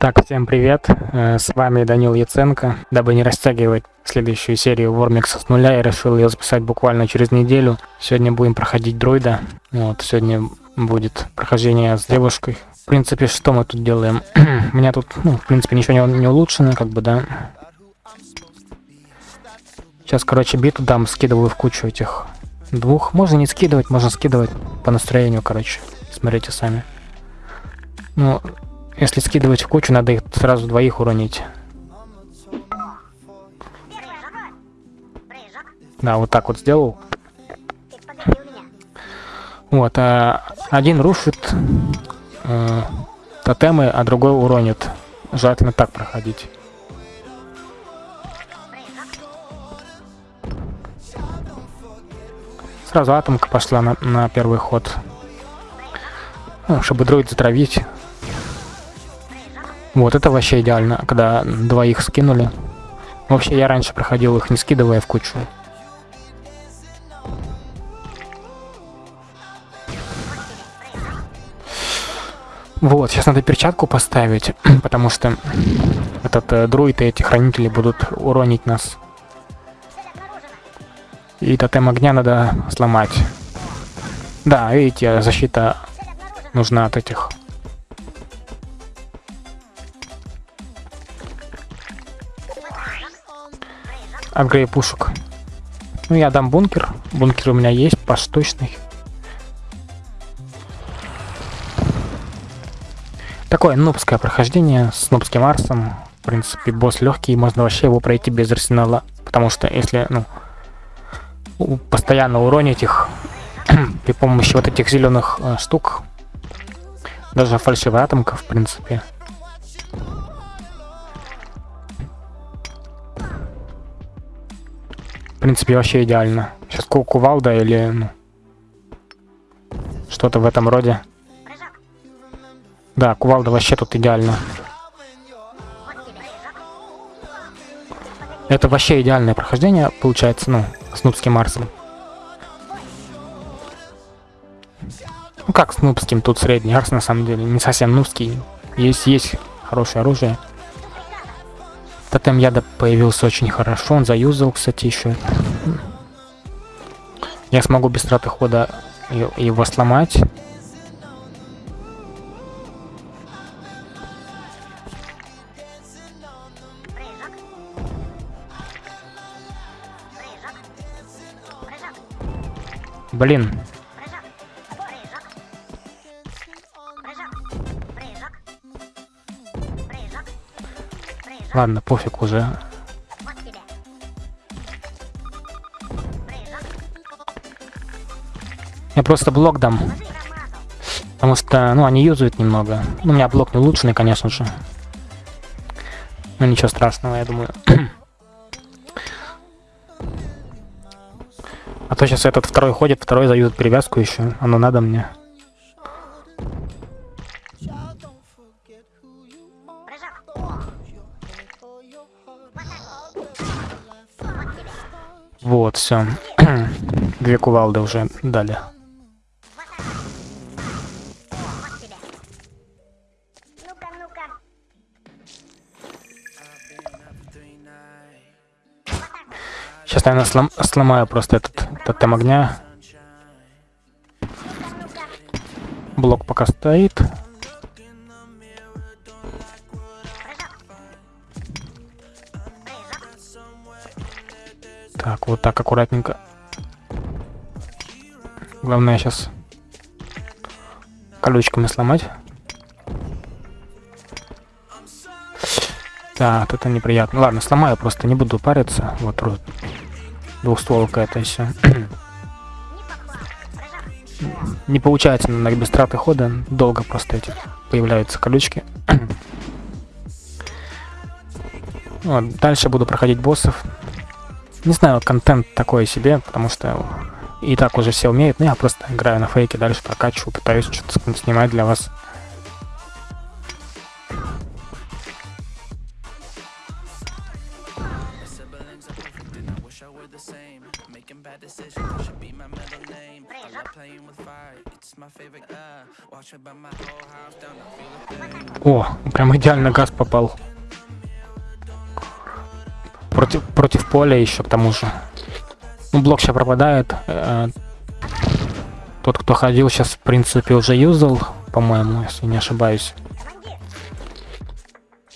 Так, всем привет, э, с вами Данил Яценко. Дабы не растягивать следующую серию Вормикса с нуля, я решил ее записать буквально через неделю. Сегодня будем проходить дроида. Вот, сегодня будет прохождение с девушкой. В принципе, что мы тут делаем? У меня тут, ну, в принципе, ничего не, не улучшено, как бы, да. Сейчас, короче, биту дам, скидываю в кучу этих двух. Можно не скидывать, можно скидывать по настроению, короче. Смотрите сами. Ну, если скидывать в кучу, надо их сразу двоих уронить. Да, вот так вот сделал. Вот, а один рушит э, тотемы, а другой уронит. Желательно так проходить. Сразу атомка пошла на, на первый ход. Ну, чтобы дроид затравить. Вот, это вообще идеально, когда двоих скинули. Вообще, я раньше проходил их, не скидывая в кучу. Вот, сейчас надо перчатку поставить, потому что этот э, друид и эти хранители будут уронить нас. И тотем огня надо сломать. Да, видите, защита нужна от этих апгрейд пушек. Ну, я дам бункер. Бункер у меня есть, поштучный. Такое нубское прохождение с нубским арсом. В принципе, босс легкий, можно вообще его пройти без арсенала. Потому что если, ну, постоянно уронить их при помощи вот этих зеленых э, штук, даже фальшивая атомка, в принципе, В принципе, вообще идеально. Сейчас кувалда или ну, что-то в этом роде. Да, кувалда вообще тут идеально. Это вообще идеальное прохождение, получается, ну, с нубским Марсом. Ну как с нубским, тут средний арс на самом деле, не совсем нубский. Есть, есть хорошее оружие. Тотем яда появился очень хорошо, он заюзал, кстати, еще. Я смогу без траты хода его сломать. Блин, Ладно, пофиг уже. Я просто блок дам. Потому что, ну, они юзают немного. Ну, у меня блок не улучшенный, конечно же. Но ничего страшного, я думаю. а то сейчас этот второй ходит, второй заюзает перевязку еще. Оно надо мне. Вот, все. Две кувалды уже дали. Сейчас, наверное, слом сломаю просто этот тотем огня. Блок пока стоит. Вот так аккуратненько. Главное сейчас колючками сломать. Так, это неприятно. Ладно, сломаю, просто не буду париться. Вот двухстволка это все. не получается на без траты хода. Долго просто эти появляются колючки. вот, дальше буду проходить боссов. Не знаю, контент такой себе, потому что и так уже все умеют, но я просто играю на фейке, дальше прокачиваю, пытаюсь что-то снимать для вас. О, прям идеально газ попал. Против, против поля еще к тому же. Ну, блок сейчас пропадает. Э, тот, кто ходил, сейчас, в принципе, уже юзал, по-моему, если не ошибаюсь.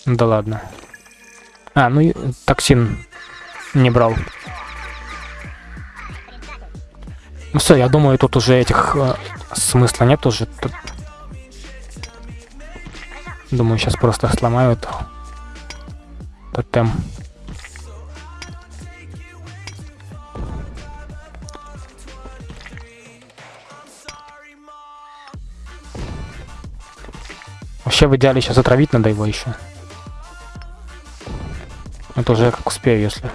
Да ладно. А, ну токсин не брал. Ну все, я думаю, тут уже этих э, смысла нет уже. Тут... Думаю, сейчас просто сломают тотем. Вообще в идеале сейчас отравить надо его еще. Это уже как успею, если.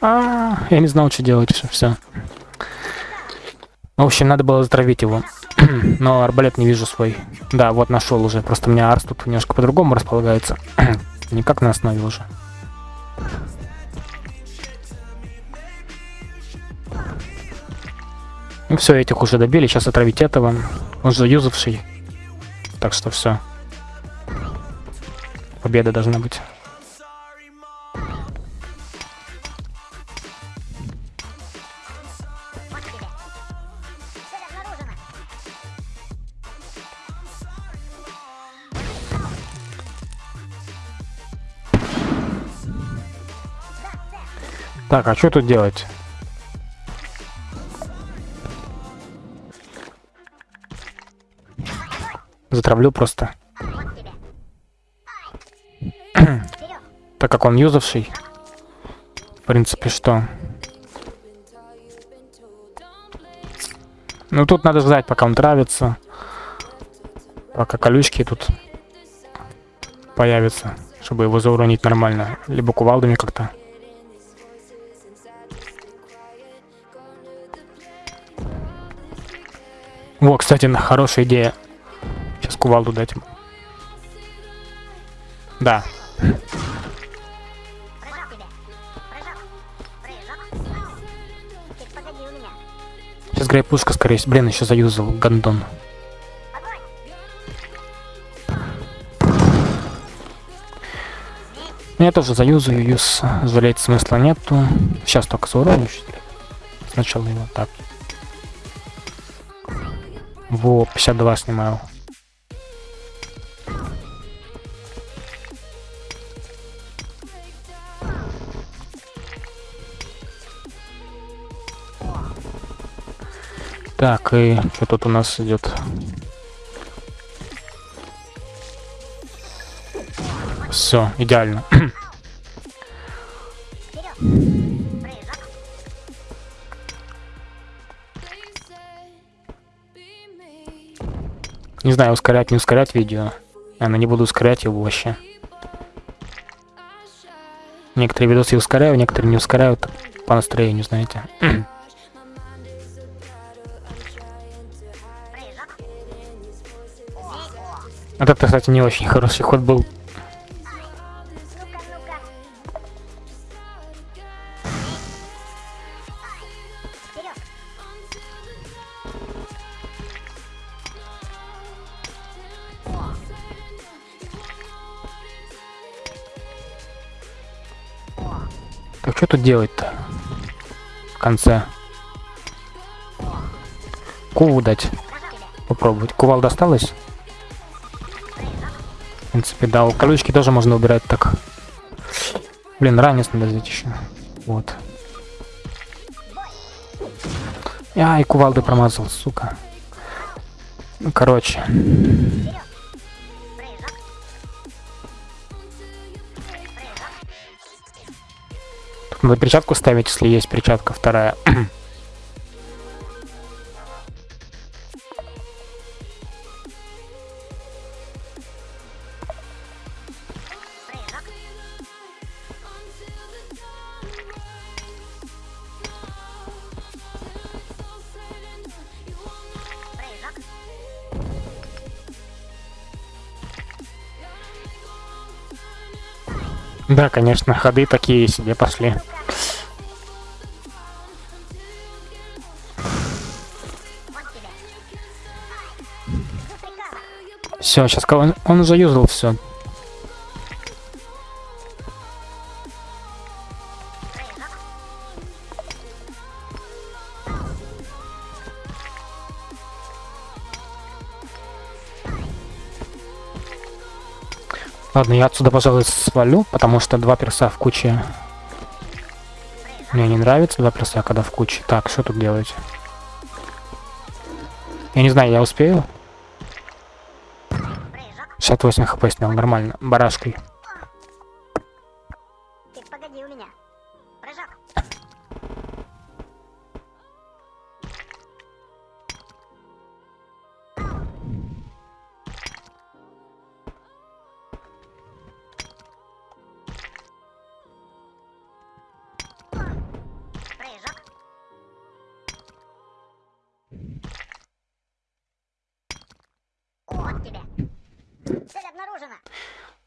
А, я не знал, что делать. Все. В общем, надо было затравить его. Но арбалет не вижу свой. Да, вот нашел уже. Просто у меня арс тут немножко по-другому располагается. Никак на основе уже. Ну все, этих уже добили. Сейчас отравить этого. Он же юзавший. Так что все. Победа должна быть. Так, а что тут делать? Затравлю просто. так как он юзавший. В принципе, что? Ну, тут надо ждать, пока он травится. Пока колючки тут появятся, чтобы его зауронить нормально. Либо кувалдами как-то. Во, кстати, хорошая идея. Сейчас кувалду дать ему. Да. Сейчас грей пушка, скорее всего. Блин, еще заюзал гандон. Я тоже заюзаю, юз жалеть смысла нету. Сейчас только зауроню. Сначала его так. Во, 52 снимаю. Так, и что тут у нас идет? Все, идеально. Не знаю, ускорять, не ускорять видео. Наверное, не буду ускорять его вообще. Некоторые видосы ускоряю, некоторые не ускоряют по настроению, знаете. Это, кстати, не очень хороший ход был. Так что тут делать-то? В конце. Куву дать. Попробовать. Кувал досталось? Принципе, да. Колючки тоже можно убирать так. Блин, ранец надо взять еще. Вот. Ай, кувалды промазал, сука. Ну, короче. Надо перчатку ставить, если есть перчатка вторая. Да, конечно, ходы такие себе пошли. Все, сейчас он, он уже юзал все. Ладно, я отсюда, пожалуй, свалю, потому что два перса в куче. Мне не нравится два перса, когда в куче. Так, что тут делать? Я не знаю, я успею? 68 хп снял, нормально. Барашкой.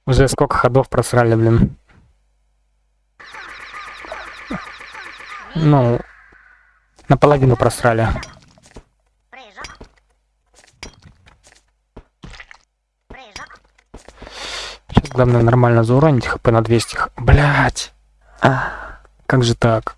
Уже сколько ходов просрали, блин. Ну, наполовину просрали. Сейчас главное нормально зауронить хп на 200. Блять! А, как же так?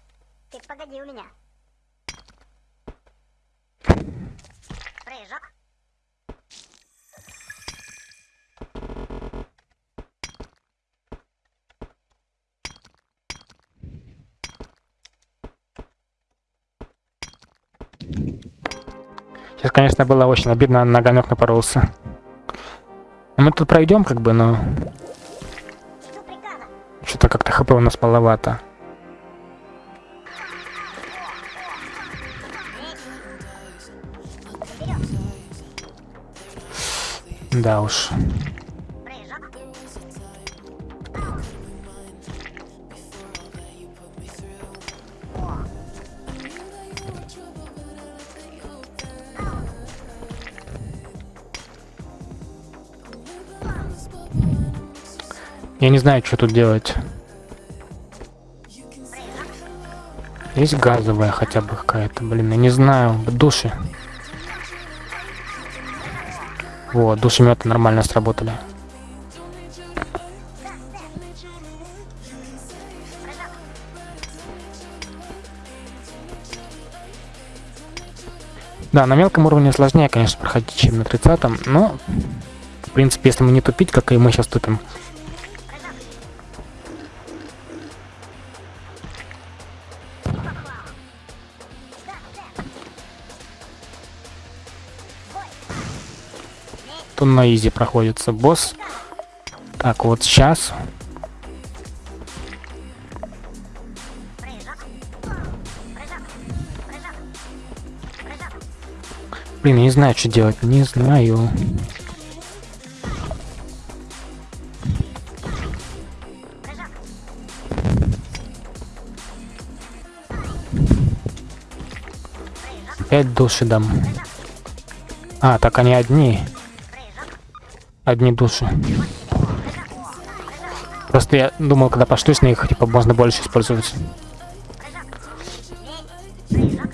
Сейчас, конечно, было очень обидно, на огонек напоролся. Мы тут пройдем, как бы, но... Что-то как-то хп у нас маловато. Да уж. Я не знаю, что тут делать. Есть газовая хотя бы какая-то, блин, я не знаю. Души. Вот, душеметы нормально сработали. Да, на мелком уровне сложнее, конечно, проходить, чем на 30 но, в принципе, если мы не тупить, как и мы сейчас тупим, то на изи проходится босс. Так, вот сейчас. Блин, я не знаю, что делать. Не знаю. Пять души дам. А, так они одни одни души. Просто я думал, когда пошлюсь на их, типа, можно больше использовать.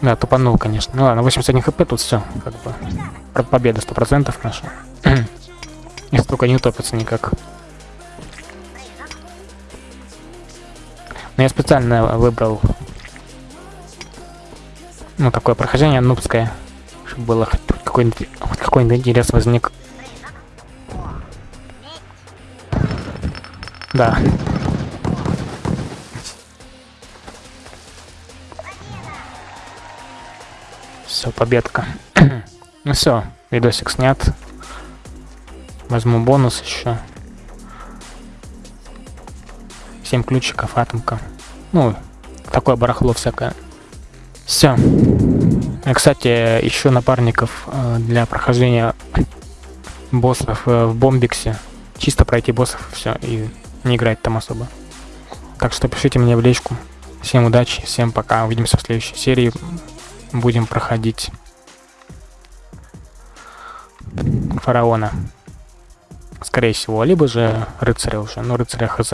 Да, тупанул, конечно. Ну ладно, 81 хп тут все, как бы. Победа 100% наша. И столько не утопится никак. Но я специально выбрал ну, такое прохождение нубское, чтобы было хоть какой-нибудь какой интерес возник. Да. Все, победка. ну все, видосик снят. Возьму бонус еще. 7 ключиков, атомка. Ну, такое барахло всякое. Все. Кстати, еще напарников э, для прохождения боссов э, в Бомбиксе. Чисто пройти боссов, все, и не играть там особо. Так что пишите мне в личку. Всем удачи, всем пока. Увидимся в следующей серии. Будем проходить фараона. Скорее всего, либо же рыцаря уже. Ну, рыцаря хз.